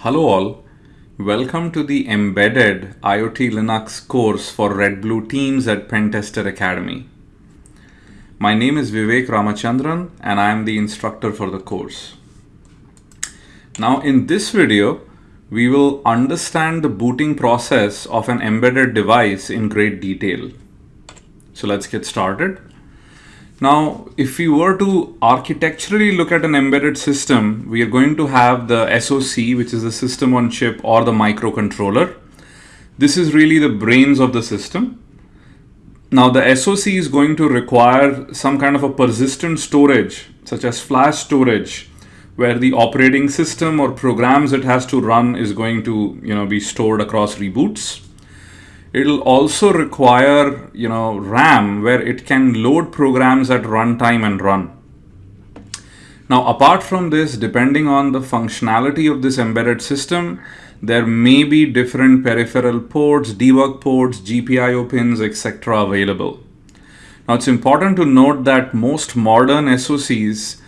Hello all, welcome to the Embedded IoT Linux course for Red Blue teams at Pentester Academy. My name is Vivek Ramachandran and I am the instructor for the course. Now in this video, we will understand the booting process of an embedded device in great detail. So let's get started. Now, if we were to architecturally look at an embedded system, we are going to have the SoC, which is the system on chip or the microcontroller. This is really the brains of the system. Now the SoC is going to require some kind of a persistent storage, such as flash storage, where the operating system or programs it has to run is going to you know, be stored across reboots. It'll also require, you know, RAM where it can load programs at runtime and run. Now, apart from this, depending on the functionality of this embedded system, there may be different peripheral ports, debug ports, GPIO pins, etc. available. Now, it's important to note that most modern SoCs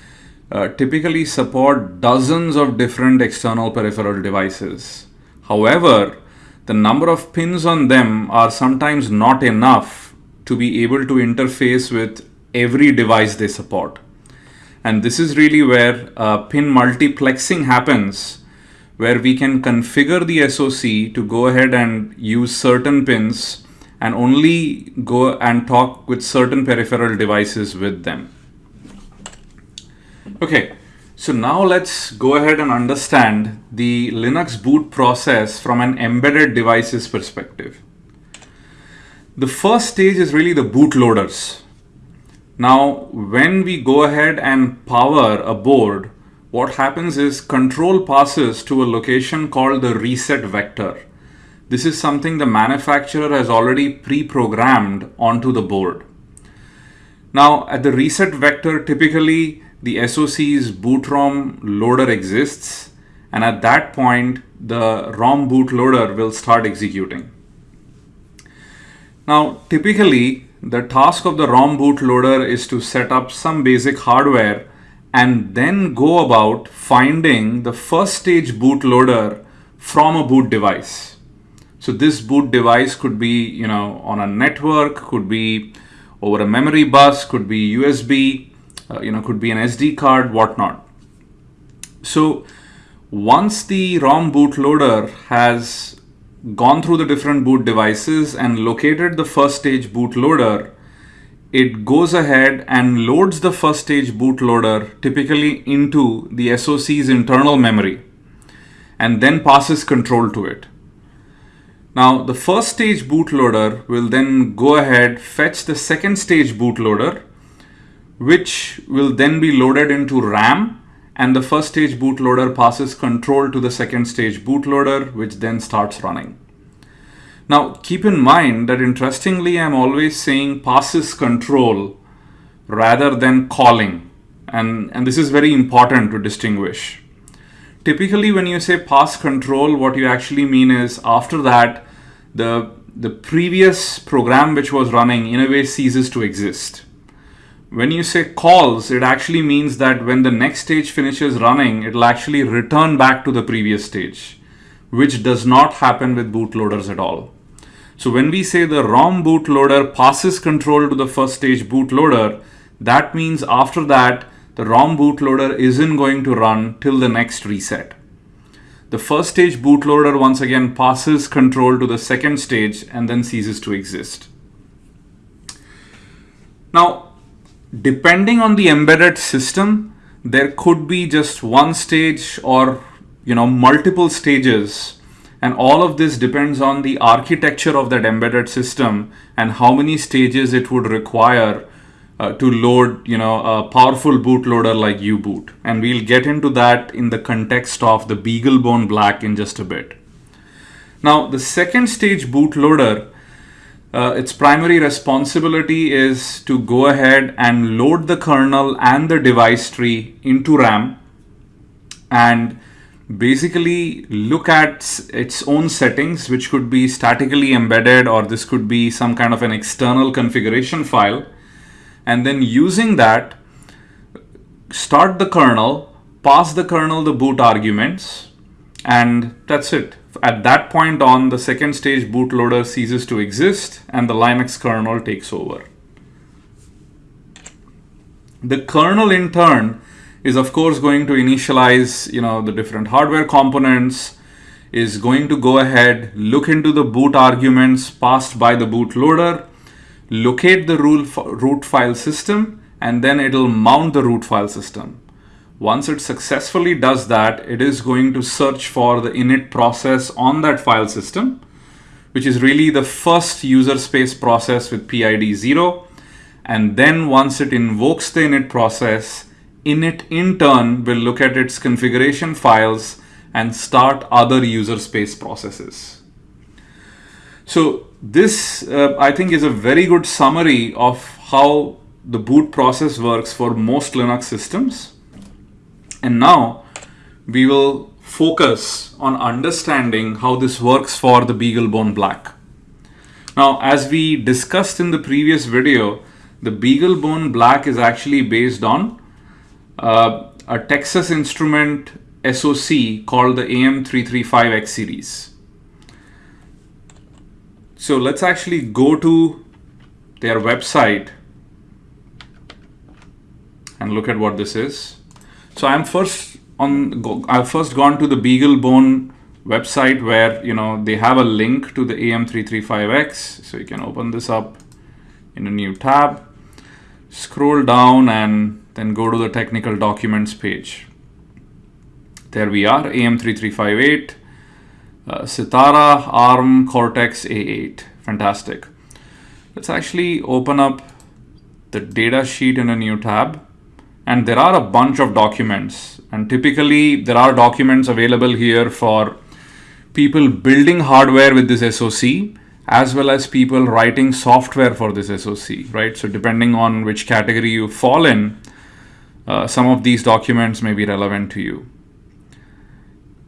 uh, typically support dozens of different external peripheral devices. However, the number of pins on them are sometimes not enough to be able to interface with every device they support. And this is really where uh, pin multiplexing happens, where we can configure the SOC to go ahead and use certain pins and only go and talk with certain peripheral devices with them. Okay, so now let's go ahead and understand the Linux boot process from an embedded devices perspective. The first stage is really the bootloaders. Now, when we go ahead and power a board, what happens is control passes to a location called the reset vector. This is something the manufacturer has already pre-programmed onto the board. Now, at the reset vector, typically the SOC's boot ROM loader exists and at that point the ROM bootloader will start executing. Now typically the task of the ROM bootloader is to set up some basic hardware and then go about finding the first stage bootloader from a boot device. So this boot device could be, you know, on a network, could be over a memory bus, could be USB, uh, you know, could be an SD card, whatnot. So once the ROM bootloader has gone through the different boot devices and located the first stage bootloader, it goes ahead and loads the first stage bootloader typically into the SOC's internal memory and then passes control to it. Now the first stage bootloader will then go ahead, fetch the second stage bootloader which will then be loaded into RAM and the first stage bootloader passes control to the second stage bootloader which then starts running. Now keep in mind that interestingly I'm always saying passes control rather than calling and, and this is very important to distinguish. Typically when you say pass control what you actually mean is after that the, the previous program which was running in a way ceases to exist when you say calls, it actually means that when the next stage finishes running, it'll actually return back to the previous stage, which does not happen with bootloaders at all. So when we say the ROM bootloader passes control to the first stage bootloader, that means after that, the ROM bootloader isn't going to run till the next reset. The first stage bootloader once again passes control to the second stage and then ceases to exist. Now, depending on the embedded system, there could be just one stage or you know multiple stages and all of this depends on the architecture of that embedded system and how many stages it would require uh, to load you know a powerful bootloader like U-boot and we'll get into that in the context of the BeagleBone Black in just a bit. Now the second stage bootloader uh, its primary responsibility is to go ahead and load the kernel and the device tree into RAM and basically look at its own settings, which could be statically embedded or this could be some kind of an external configuration file. And then using that, start the kernel, pass the kernel the boot arguments, and that's it. At that point on, the second stage bootloader ceases to exist and the Linux kernel takes over. The kernel in turn is of course going to initialize you know the different hardware components is going to go ahead look into the boot arguments passed by the bootloader locate the root file system and then it'll mount the root file system once it successfully does that it is going to search for the init process on that file system which is really the first user space process with PID 0 and then once it invokes the init process init in turn will look at its configuration files and start other user space processes. So this uh, I think is a very good summary of how the boot process works for most Linux systems. And now we will focus on understanding how this works for the BeagleBone Black. Now, as we discussed in the previous video, the BeagleBone Black is actually based on uh, a Texas Instrument SoC called the AM335X series. So let's actually go to their website and look at what this is. So I'm first on, I've first gone to the BeagleBone website where, you know, they have a link to the AM335X. So you can open this up in a new tab, scroll down and then go to the technical documents page. There we are, AM3358, uh, Sitara ARM Cortex A8. Fantastic. Let's actually open up the data sheet in a new tab. And there are a bunch of documents. And typically there are documents available here for people building hardware with this SoC as well as people writing software for this SoC, right? So depending on which category you fall in, uh, some of these documents may be relevant to you.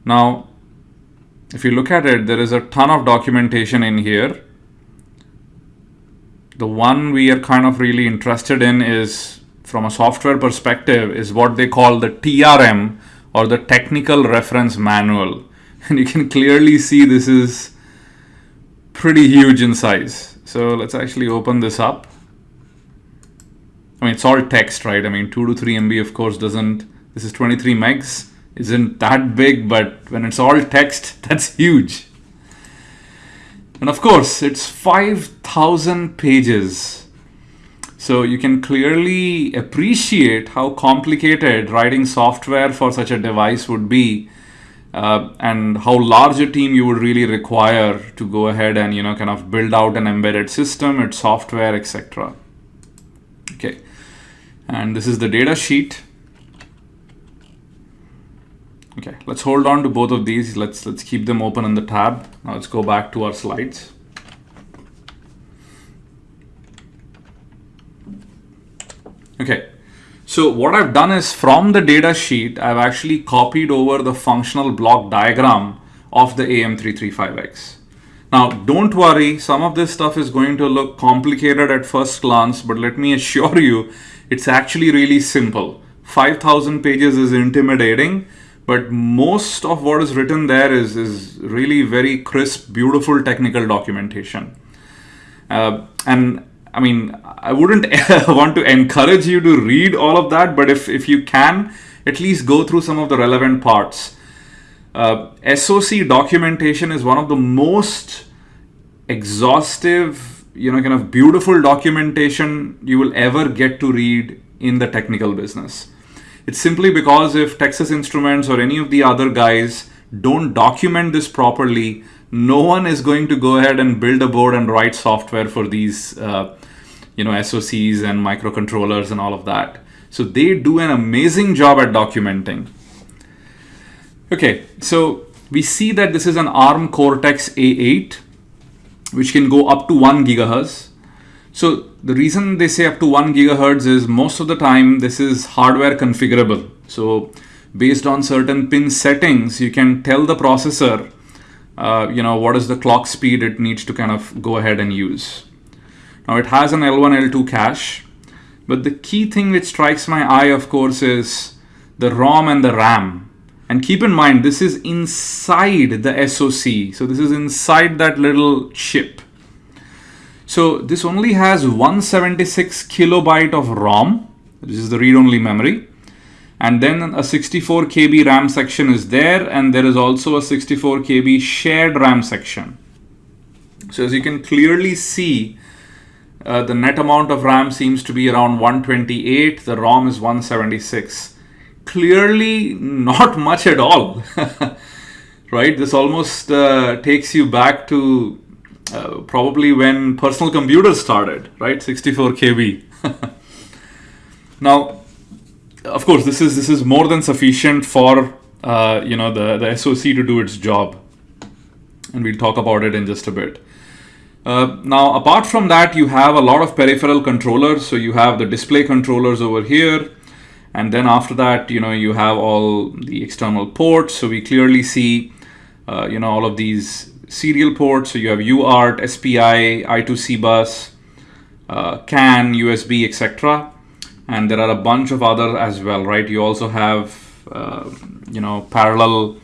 Now, if you look at it, there is a ton of documentation in here. The one we are kind of really interested in is from a software perspective is what they call the TRM or the technical reference manual. And you can clearly see this is pretty huge in size. So let's actually open this up. I mean, it's all text, right? I mean, 2 to 3 MB, of course, doesn't, this is 23 megs isn't that big, but when it's all text, that's huge. And of course, it's 5,000 pages. So you can clearly appreciate how complicated writing software for such a device would be uh, and how large a team you would really require to go ahead and you know kind of build out an embedded system, its software, etc. Okay, and this is the data sheet. Okay, let's hold on to both of these. Let's let's keep them open in the tab. Now let's go back to our slides. Okay, so what I've done is from the data sheet, I've actually copied over the functional block diagram of the AM335X. Now, don't worry, some of this stuff is going to look complicated at first glance, but let me assure you, it's actually really simple. 5,000 pages is intimidating, but most of what is written there is, is really very crisp, beautiful technical documentation. Uh, and I mean, I wouldn't want to encourage you to read all of that, but if, if you can, at least go through some of the relevant parts. Uh, SOC documentation is one of the most exhaustive, you know, kind of beautiful documentation you will ever get to read in the technical business. It's simply because if Texas Instruments or any of the other guys don't document this properly, no one is going to go ahead and build a board and write software for these, uh, you know, SOCs and microcontrollers and all of that. So they do an amazing job at documenting. Okay, so we see that this is an ARM Cortex A8, which can go up to one gigahertz. So the reason they say up to 1 gigahertz is most of the time this is hardware configurable. So based on certain pin settings, you can tell the processor, uh, you know, what is the clock speed it needs to kind of go ahead and use. Now it has an L1, L2 cache, but the key thing which strikes my eye, of course, is the ROM and the RAM. And keep in mind, this is inside the SoC. So this is inside that little chip. So this only has 176 kilobyte of ROM. This is the read-only memory. And then a 64 KB RAM section is there. And there is also a 64 KB shared RAM section. So as you can clearly see, uh, the net amount of RAM seems to be around 128. The ROM is 176 clearly not much at all. right? This almost uh, takes you back to uh, probably when personal computers started, right? 64 KB. now, of course, this is this is more than sufficient for uh, you know the the SoC to do its job, and we'll talk about it in just a bit. Uh, now, apart from that, you have a lot of peripheral controllers. So you have the display controllers over here. And then after that you know you have all the external ports. So we clearly see uh, you know all of these serial ports. So you have UART, SPI, I2C bus, uh, CAN, USB etc and there are a bunch of other as well right you also have uh, you know parallel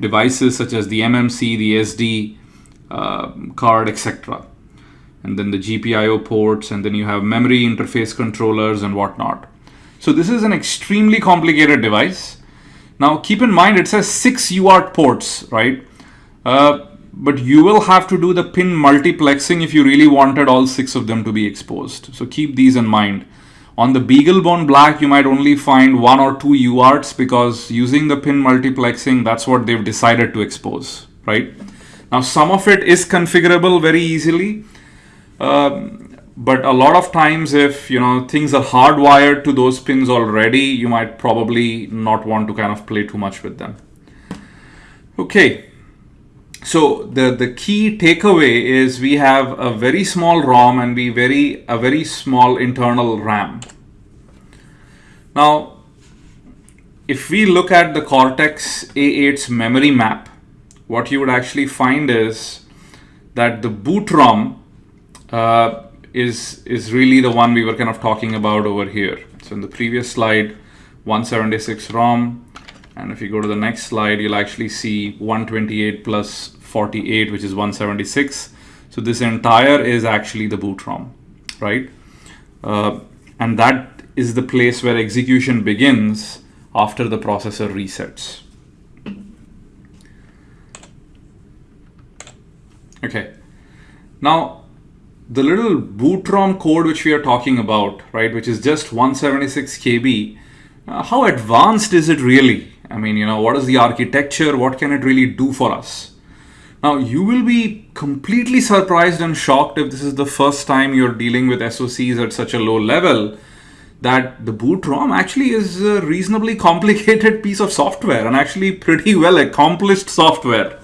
devices such as the MMC, the SD uh, card etc and then the GPIO ports and then you have memory interface controllers and whatnot so this is an extremely complicated device. Now keep in mind it says six UART ports, right? Uh, but you will have to do the pin multiplexing if you really wanted all six of them to be exposed. So keep these in mind. On the BeagleBone Black, you might only find one or two UARTs because using the pin multiplexing, that's what they've decided to expose, right? Now, some of it is configurable very easily. Um, but a lot of times if you know things are hardwired to those pins already you might probably not want to kind of play too much with them okay so the the key takeaway is we have a very small rom and we very a very small internal ram now if we look at the cortex a8's memory map what you would actually find is that the boot rom uh, is is really the one we were kind of talking about over here. So in the previous slide, 176 ROM, and if you go to the next slide, you'll actually see 128 plus 48, which is 176. So this entire is actually the boot ROM, right? Uh, and that is the place where execution begins after the processor resets. Okay. Now, the little boot ROM code which we are talking about, right, which is just 176 KB, uh, how advanced is it really? I mean, you know, what is the architecture? What can it really do for us? Now, you will be completely surprised and shocked if this is the first time you're dealing with SOCs at such a low level that the boot ROM actually is a reasonably complicated piece of software and actually pretty well accomplished software.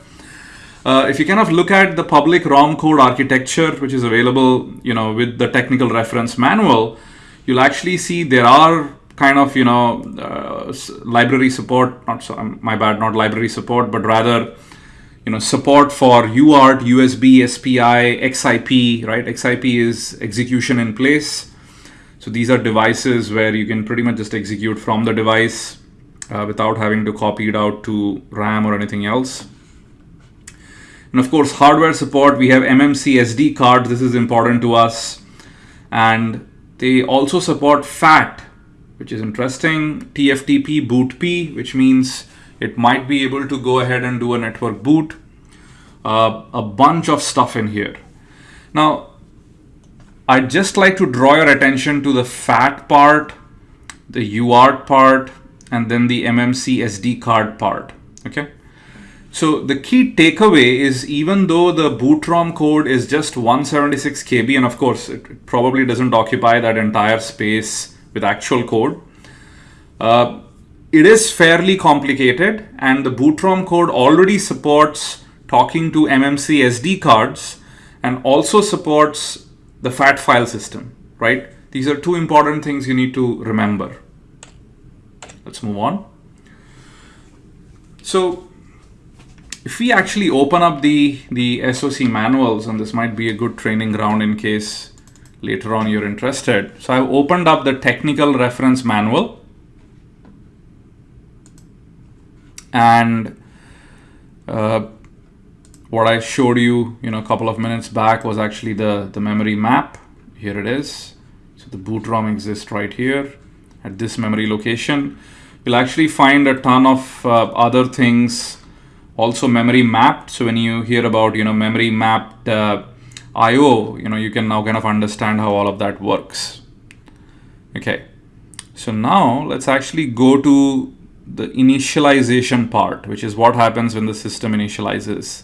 Uh, if you kind of look at the public ROM code architecture, which is available, you know, with the technical reference manual, you'll actually see there are kind of, you know, uh, library support, not so, um, my bad, not library support, but rather, you know, support for UART, USB, SPI, XIP, right? XIP is execution in place. So these are devices where you can pretty much just execute from the device uh, without having to copy it out to RAM or anything else. And of course, hardware support, we have MMC SD cards. This is important to us. And they also support FAT, which is interesting. TFTP BOOTP, which means it might be able to go ahead and do a network boot. Uh, a bunch of stuff in here. Now, I'd just like to draw your attention to the FAT part, the UART part, and then the MMC SD card part. Okay. So the key takeaway is even though the boot ROM code is just 176 KB, and of course it probably doesn't occupy that entire space with actual code, uh, it is fairly complicated and the boot ROM code already supports talking to MMC SD cards and also supports the FAT file system, right? These are two important things you need to remember. Let's move on. So if we actually open up the, the SOC manuals, and this might be a good training ground in case later on you're interested. So I've opened up the technical reference manual. and uh, what I showed you, you know, a couple of minutes back was actually the, the memory map. Here it is. So the boot ROM exists right here at this memory location. You'll actually find a ton of uh, other things also memory mapped. So when you hear about, you know, memory mapped uh, IO, you know, you can now kind of understand how all of that works. Okay. So now let's actually go to the initialization part, which is what happens when the system initializes.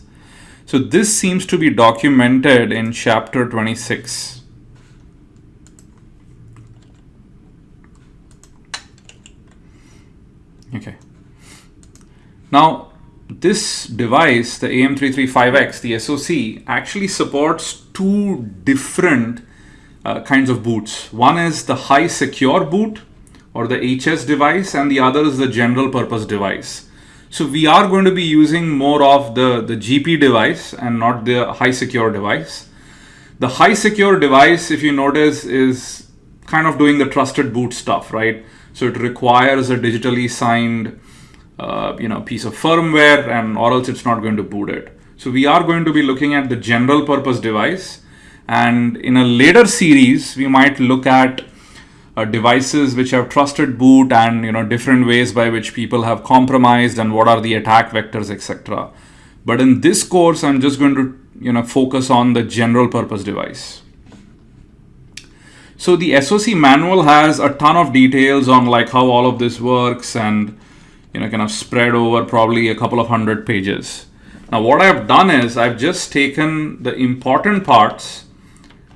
So this seems to be documented in chapter 26. Okay. Now, this device, the AM335X, the SoC, actually supports two different uh, kinds of boots. One is the high secure boot or the HS device and the other is the general purpose device. So we are going to be using more of the, the GP device and not the high secure device. The high secure device, if you notice, is kind of doing the trusted boot stuff, right? So it requires a digitally signed uh, you know, piece of firmware and or else it's not going to boot it. So we are going to be looking at the general purpose device. And in a later series, we might look at uh, devices which have trusted boot and you know different ways by which people have compromised and what are the attack vectors etc but in this course i'm just going to you know focus on the general purpose device. So the soc manual has a ton of details on like how all of this works and you know kind of spread over probably a couple of hundred pages now what i've done is i've just taken the important parts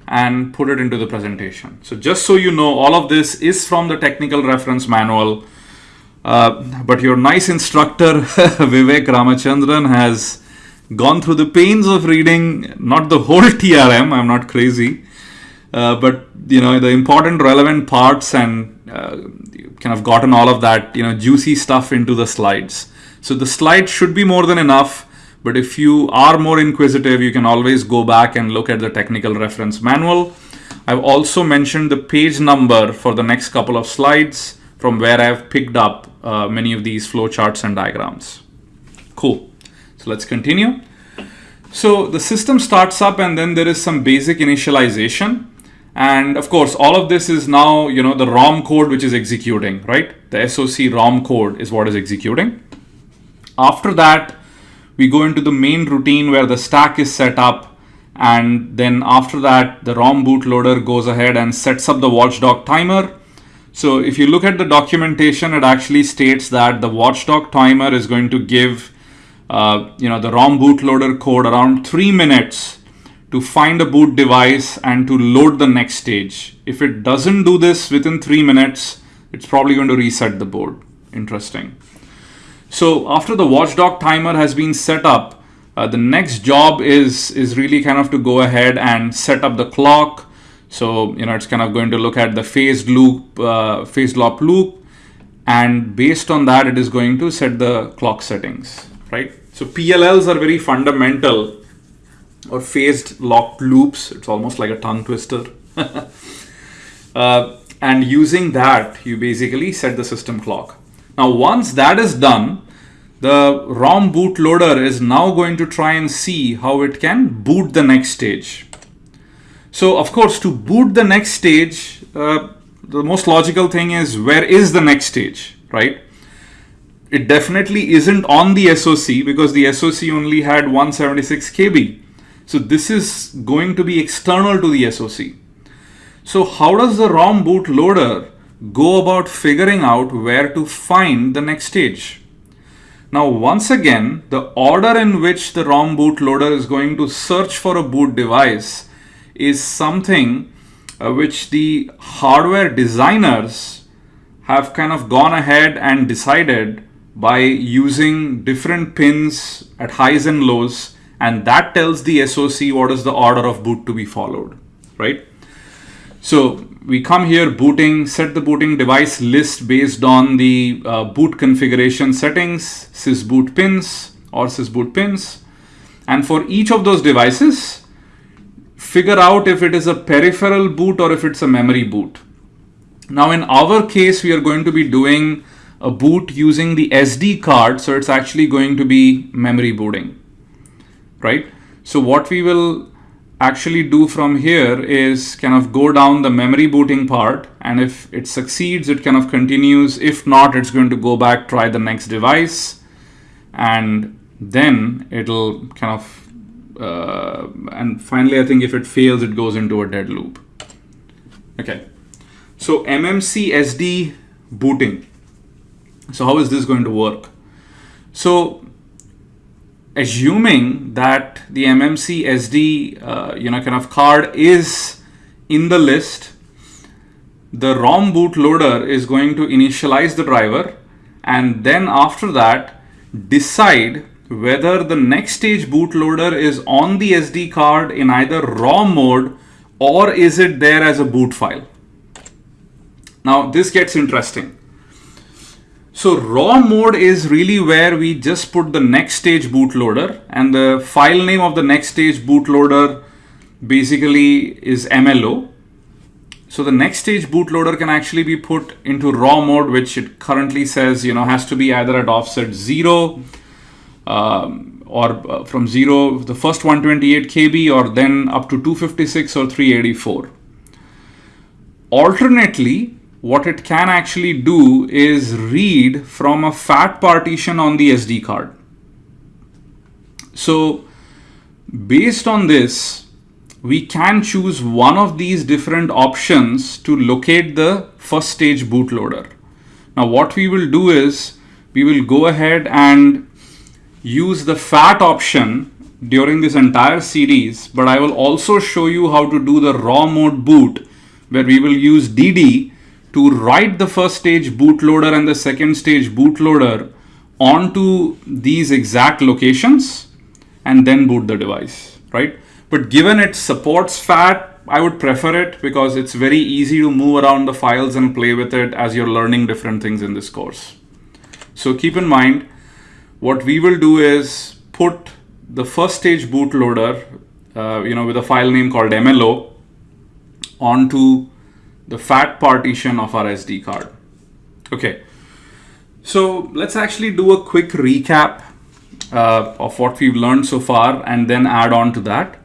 and put it into the presentation. So just so you know, all of this is from the technical reference manual. Uh, but your nice instructor, Vivek Ramachandran, has gone through the pains of reading not the whole TRM, I'm not crazy, uh, but you know the important relevant parts and uh, kind of gotten all of that you know juicy stuff into the slides. So the slides should be more than enough but if you are more inquisitive, you can always go back and look at the technical reference manual. I've also mentioned the page number for the next couple of slides from where I've picked up uh, many of these flowcharts and diagrams. Cool. So let's continue. So the system starts up and then there is some basic initialization. And of course, all of this is now, you know, the ROM code which is executing, right? The SOC ROM code is what is executing. After that, we go into the main routine where the stack is set up and then after that the ROM bootloader goes ahead and sets up the watchdog timer. So if you look at the documentation, it actually states that the watchdog timer is going to give uh, you know the ROM bootloader code around three minutes to find a boot device and to load the next stage. If it doesn't do this within three minutes, it's probably going to reset the board. Interesting. So after the watchdog timer has been set up, uh, the next job is, is really kind of to go ahead and set up the clock. So, you know, it's kind of going to look at the phased loop, uh, phased lock loop. And based on that, it is going to set the clock settings, right? So PLLs are very fundamental or phased locked loops. It's almost like a tongue twister. uh, and using that, you basically set the system clock. Now, once that is done, the ROM bootloader is now going to try and see how it can boot the next stage. So, of course, to boot the next stage, uh, the most logical thing is where is the next stage, right? It definitely isn't on the SOC because the SOC only had 176 KB. So this is going to be external to the SOC. So how does the ROM bootloader go about figuring out where to find the next stage. Now, once again, the order in which the ROM bootloader is going to search for a boot device is something uh, which the hardware designers have kind of gone ahead and decided by using different pins at highs and lows and that tells the SOC what is the order of boot to be followed, right? So we come here booting, set the booting device list based on the uh, boot configuration settings, sysboot pins or sysboot pins. And for each of those devices, figure out if it is a peripheral boot or if it's a memory boot. Now in our case, we are going to be doing a boot using the SD card. So it's actually going to be memory booting, right? So what we will actually do from here is kind of go down the memory booting part. And if it succeeds, it kind of continues. If not, it's going to go back, try the next device. And then it'll kind of, uh, and finally, I think if it fails, it goes into a dead loop. Okay. So MMC SD booting. So how is this going to work? So assuming that the MMC SD, uh, you know, kind of card is in the list, the ROM bootloader is going to initialize the driver and then after that decide whether the next stage bootloader is on the SD card in either ROM mode or is it there as a boot file. Now this gets interesting. So raw mode is really where we just put the next stage bootloader and the file name of the next stage bootloader basically is MLO. So the next stage bootloader can actually be put into raw mode, which it currently says, you know, has to be either at offset zero um, or uh, from zero, the first 128 KB or then up to 256 or 384. Alternately, what it can actually do is read from a fat partition on the SD card. So based on this, we can choose one of these different options to locate the first stage bootloader. Now what we will do is we will go ahead and use the FAT option during this entire series, but I will also show you how to do the raw mode boot where we will use DD to write the first stage bootloader and the second stage bootloader onto these exact locations and then boot the device, right? But given it supports FAT, I would prefer it because it's very easy to move around the files and play with it as you're learning different things in this course. So keep in mind, what we will do is put the first stage bootloader, uh, you know, with a file name called MLO onto the fat partition of our SD card. Okay, so let's actually do a quick recap uh, of what we've learned so far and then add on to that.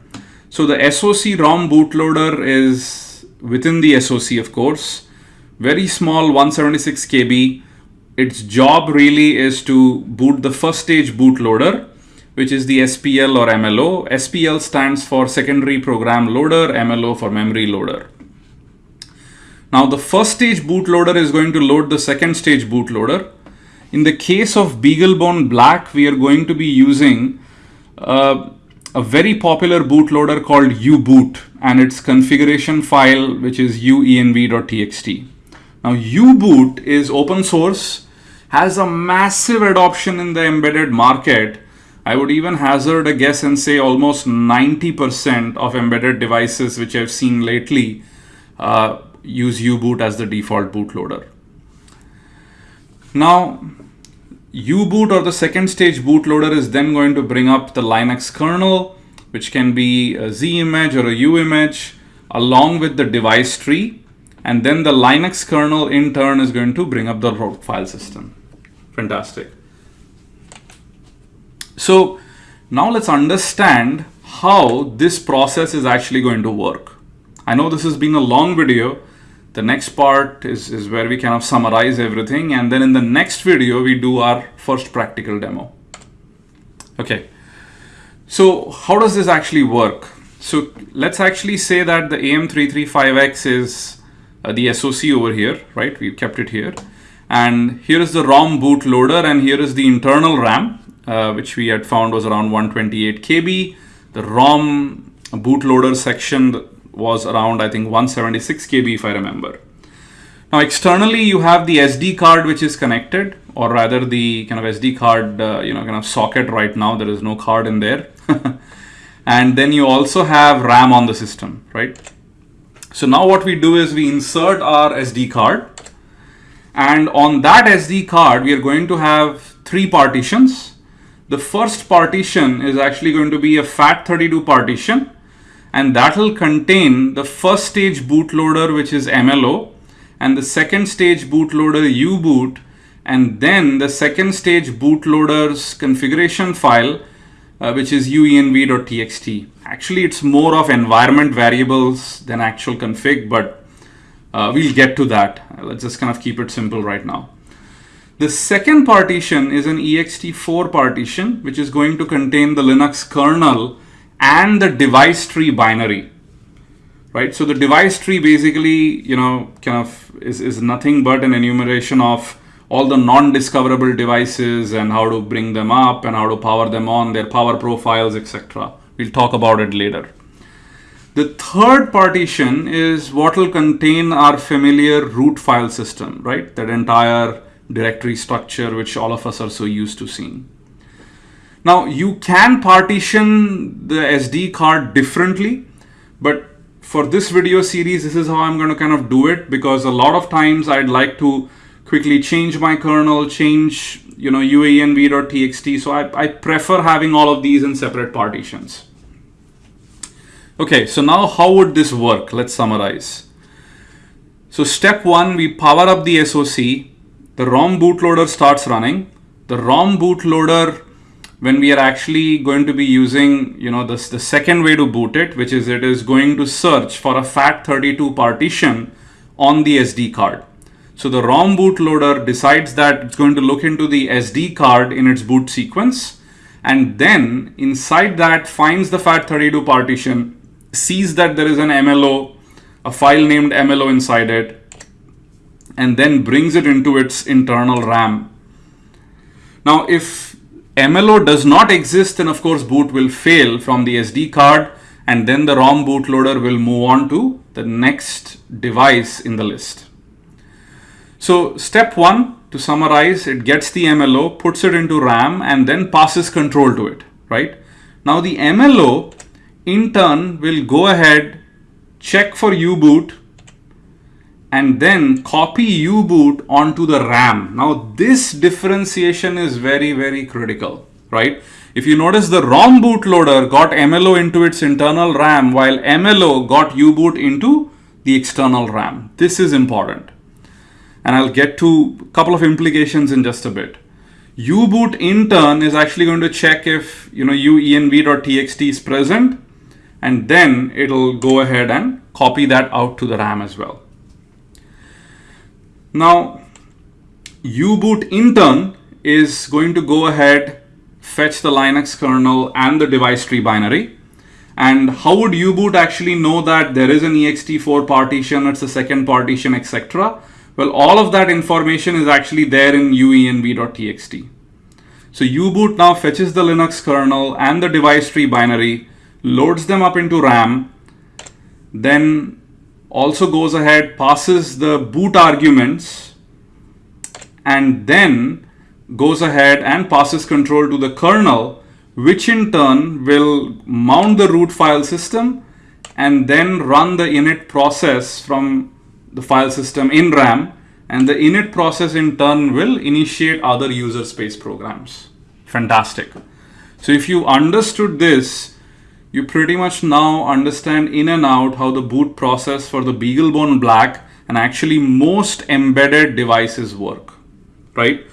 So the SOC ROM bootloader is within the SOC, of course, very small 176 KB. Its job really is to boot the first stage bootloader, which is the SPL or MLO. SPL stands for secondary program loader, MLO for memory loader. Now the first stage bootloader is going to load the second stage bootloader. In the case of BeagleBone Black, we are going to be using uh, a very popular bootloader called uboot and its configuration file, which is uenv.txt. Now uboot is open source, has a massive adoption in the embedded market. I would even hazard a guess and say almost 90% of embedded devices which I've seen lately uh, use uboot as the default bootloader. Now, uboot or the second stage bootloader is then going to bring up the Linux kernel, which can be a Z image or a U image, along with the device tree. And then the Linux kernel in turn is going to bring up the root file system. Fantastic. So now let's understand how this process is actually going to work. I know this has been a long video, the next part is, is where we kind of summarize everything and then in the next video we do our first practical demo. Okay, so how does this actually work? So let's actually say that the AM335X is uh, the SOC over here, right? We've kept it here. And here is the ROM bootloader and here is the internal RAM, uh, which we had found was around 128 KB. The ROM bootloader section was around, I think, 176 KB if I remember. Now externally, you have the SD card which is connected, or rather the kind of SD card, uh, you know, kind of socket right now. There is no card in there. and then you also have RAM on the system, right? So now what we do is we insert our SD card. And on that SD card, we are going to have three partitions. The first partition is actually going to be a FAT32 partition and that will contain the first stage bootloader which is MLO and the second stage bootloader uboot and then the second stage bootloader's configuration file, uh, which is uenv.txt. Actually, it's more of environment variables than actual config, but uh, we'll get to that. Let's just kind of keep it simple right now. The second partition is an ext4 partition, which is going to contain the Linux kernel and the device tree binary, right? So the device tree basically, you know, kind of is, is nothing but an enumeration of all the non-discoverable devices and how to bring them up and how to power them on, their power profiles, etc. We'll talk about it later. The third partition is what will contain our familiar root file system, right? That entire directory structure which all of us are so used to seeing. Now you can partition the SD card differently, but for this video series, this is how I'm going to kind of do it because a lot of times I'd like to quickly change my kernel, change, you know, uenv.txt. So I, I prefer having all of these in separate partitions. Okay, so now how would this work? Let's summarize. So step one, we power up the SOC. The ROM bootloader starts running. The ROM bootloader, when we are actually going to be using, you know, this the second way to boot it, which is it is going to search for a FAT32 partition on the SD card. So the ROM bootloader decides that it's going to look into the SD card in its boot sequence and then inside that finds the FAT32 partition sees that there is an MLO, a file named MLO inside it, and then brings it into its internal RAM. Now, if MLO does not exist, then of course boot will fail from the SD card and then the ROM bootloader will move on to the next device in the list. So step one, to summarize, it gets the MLO, puts it into RAM and then passes control to it, right? Now the MLO in turn will go ahead, check for U-boot and then copy U-boot onto the RAM. Now this differentiation is very, very critical, right? If you notice the ROM bootloader got MLO into its internal RAM while MLO got U-boot into the external RAM. This is important. And I'll get to a couple of implications in just a bit. U-boot in turn is actually going to check if you know uenv.txt is present and then it'll go ahead and copy that out to the RAM as well. Now, U-boot in turn is going to go ahead, fetch the Linux kernel and the device tree binary. And how would U-boot actually know that there is an ext4 partition, it's a second partition, etc.? Well, all of that information is actually there in uenv.txt. So U-boot now fetches the Linux kernel and the device tree binary, loads them up into RAM, then also goes ahead, passes the boot arguments, and then goes ahead and passes control to the kernel, which in turn will mount the root file system and then run the init process from the file system in RAM. And the init process in turn will initiate other user space programs. Fantastic. So if you understood this, you pretty much now understand in and out how the boot process for the BeagleBone Black and actually most embedded devices work, right?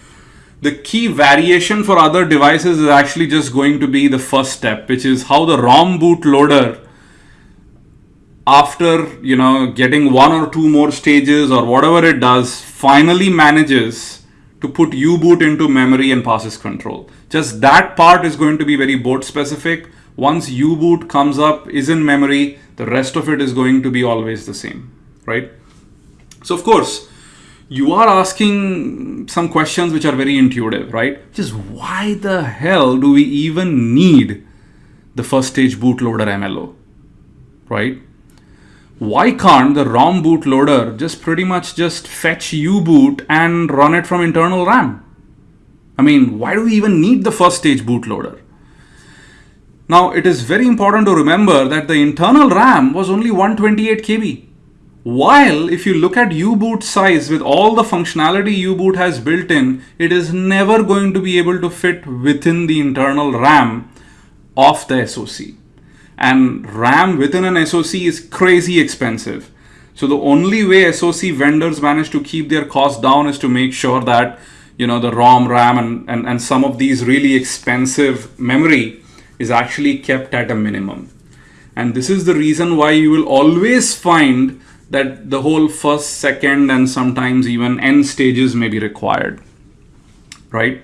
The key variation for other devices is actually just going to be the first step, which is how the ROM bootloader after you know getting one or two more stages or whatever it does finally manages to put u-boot into memory and passes control just that part is going to be very board specific once U-boot comes up, is in memory, the rest of it is going to be always the same, right? So of course, you are asking some questions which are very intuitive, right? Just why the hell do we even need the first stage bootloader MLO, right? Why can't the ROM bootloader just pretty much just fetch U-boot and run it from internal RAM? I mean, why do we even need the first stage bootloader? Now it is very important to remember that the internal RAM was only 128 KB. While if you look at U-boot size with all the functionality U-boot has built in, it is never going to be able to fit within the internal RAM of the SoC. And RAM within an SoC is crazy expensive. So the only way SoC vendors manage to keep their costs down is to make sure that you know, the ROM, RAM, and, and, and some of these really expensive memory is actually kept at a minimum. And this is the reason why you will always find that the whole first, second, and sometimes even n stages may be required, right?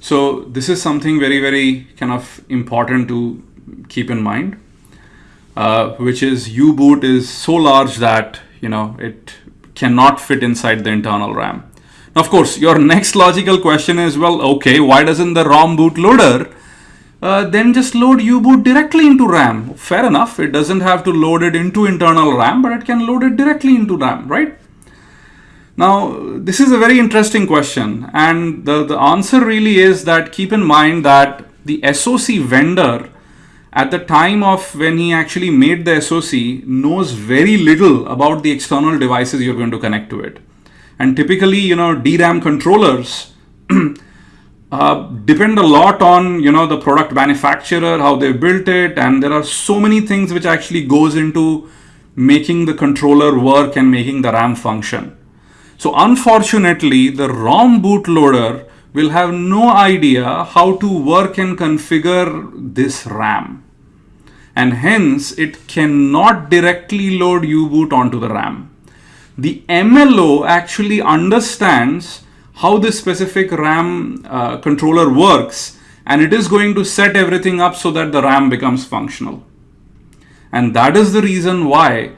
So this is something very, very kind of important to keep in mind, uh, which is U-boot is so large that, you know, it cannot fit inside the internal RAM. Now, of course, your next logical question is, well, okay, why doesn't the ROM bootloader uh, then just load U-boot directly into RAM? Fair enough, it doesn't have to load it into internal RAM, but it can load it directly into RAM, right? Now, this is a very interesting question. And the, the answer really is that keep in mind that the SOC vendor at the time of when he actually made the SOC knows very little about the external devices you're going to connect to it. And typically, you know, DRAM controllers uh, depend a lot on, you know, the product manufacturer, how they built it. And there are so many things which actually goes into making the controller work and making the RAM function. So unfortunately, the ROM bootloader will have no idea how to work and configure this RAM. And hence, it cannot directly load U-boot onto the RAM. The MLO actually understands how this specific RAM uh, controller works and it is going to set everything up so that the RAM becomes functional. And that is the reason why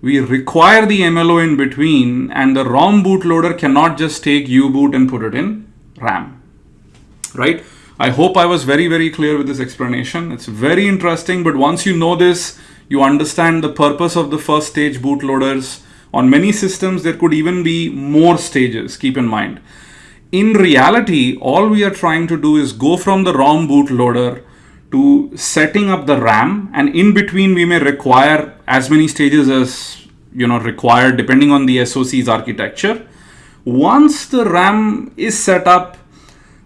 we require the MLO in between and the ROM bootloader cannot just take U-boot and put it in RAM, right? I hope I was very, very clear with this explanation. It's very interesting, but once you know this, you understand the purpose of the first stage bootloaders. On many systems, there could even be more stages, keep in mind. In reality, all we are trying to do is go from the ROM bootloader to setting up the RAM and in between we may require as many stages as you know required depending on the SOC's architecture. Once the RAM is set up,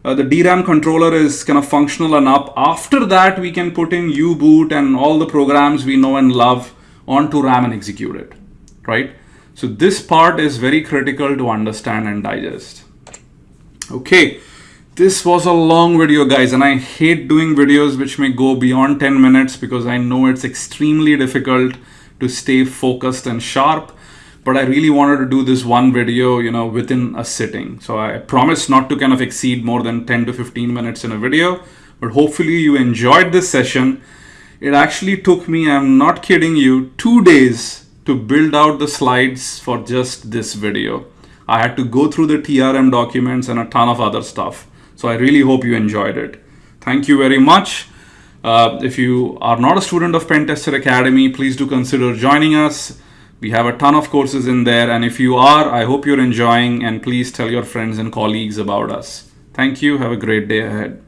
uh, the DRAM controller is kind of functional enough. After that, we can put in U-boot and all the programs we know and love onto RAM and execute it, right? So this part is very critical to understand and digest. Okay. This was a long video guys and I hate doing videos which may go beyond 10 minutes because I know it's extremely difficult to stay focused and sharp but I really wanted to do this one video you know within a sitting so I promise not to kind of exceed more than 10 to 15 minutes in a video but hopefully you enjoyed this session it actually took me I'm not kidding you two days to build out the slides for just this video I had to go through the TRM documents and a ton of other stuff so I really hope you enjoyed it. Thank you very much. Uh, if you are not a student of Pentester Academy, please do consider joining us. We have a ton of courses in there. And if you are, I hope you're enjoying and please tell your friends and colleagues about us. Thank you. Have a great day ahead.